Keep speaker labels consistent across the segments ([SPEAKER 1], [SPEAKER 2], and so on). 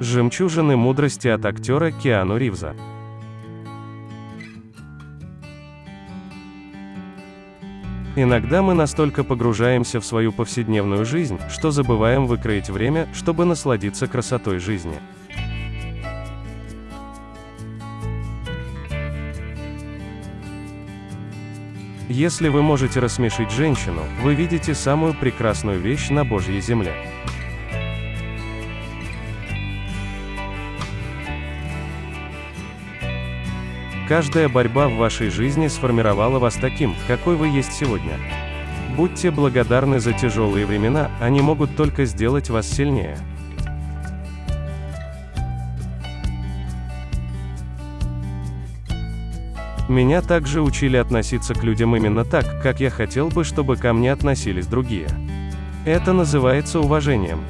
[SPEAKER 1] Жемчужины мудрости от актера Киану Ривза. Иногда мы настолько погружаемся в свою повседневную жизнь, что забываем выкроить время, чтобы насладиться красотой жизни. Если вы можете рассмешить женщину, вы видите самую прекрасную вещь на Божьей земле. Каждая борьба в вашей жизни сформировала вас таким, какой вы есть сегодня. Будьте благодарны за тяжелые времена, они могут только сделать вас сильнее. Меня также учили относиться к людям именно так, как я хотел бы, чтобы ко мне относились другие. Это называется уважением.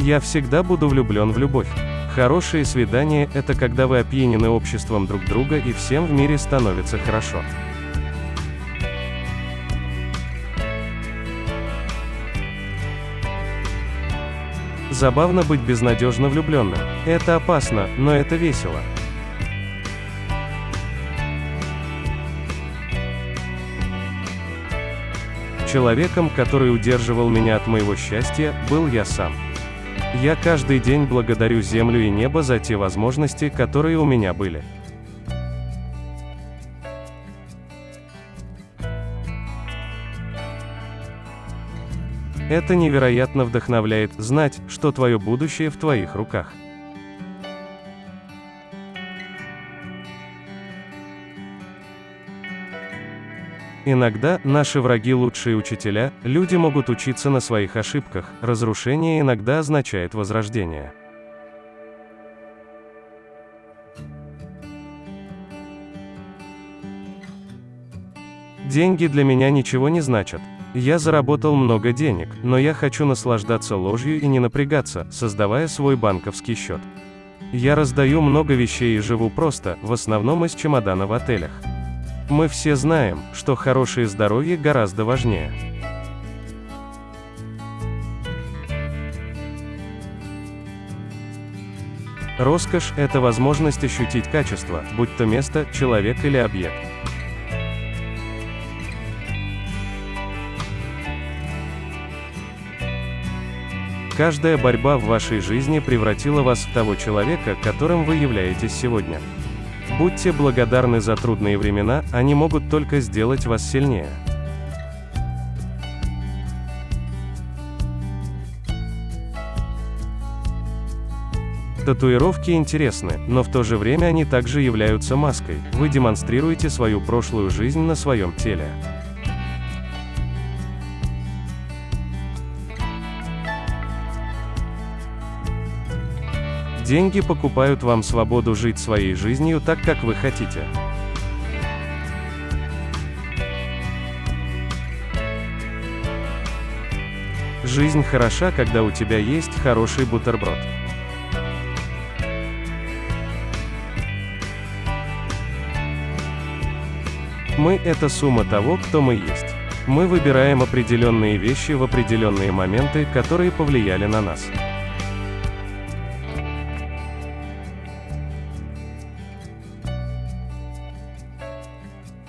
[SPEAKER 1] Я всегда буду влюблен в любовь. Хорошие свидания – это когда вы опьянены обществом друг друга и всем в мире становится хорошо. Забавно быть безнадежно влюбленным. Это опасно, но это весело. Человеком, который удерживал меня от моего счастья, был я сам. Я каждый день благодарю Землю и небо за те возможности, которые у меня были. Это невероятно вдохновляет, знать, что твое будущее в твоих руках. Иногда, наши враги лучшие учителя, люди могут учиться на своих ошибках, разрушение иногда означает возрождение. Деньги для меня ничего не значат. Я заработал много денег, но я хочу наслаждаться ложью и не напрягаться, создавая свой банковский счет. Я раздаю много вещей и живу просто, в основном из чемодана в отелях. Мы все знаем, что хорошее здоровье гораздо важнее. Роскошь – это возможность ощутить качество, будь то место, человек или объект. Каждая борьба в вашей жизни превратила вас в того человека, которым вы являетесь сегодня. Будьте благодарны за трудные времена, они могут только сделать вас сильнее. Татуировки интересны, но в то же время они также являются маской. Вы демонстрируете свою прошлую жизнь на своем теле. Деньги покупают вам свободу жить своей жизнью так, как вы хотите. Жизнь хороша, когда у тебя есть хороший бутерброд. Мы – это сумма того, кто мы есть. Мы выбираем определенные вещи в определенные моменты, которые повлияли на нас.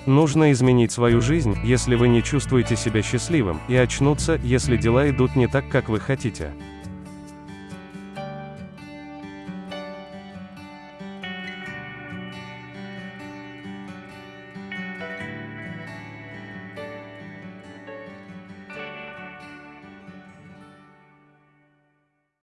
[SPEAKER 1] Нужно изменить свою жизнь, если вы не чувствуете себя счастливым, и очнуться, если дела идут не так, как вы хотите.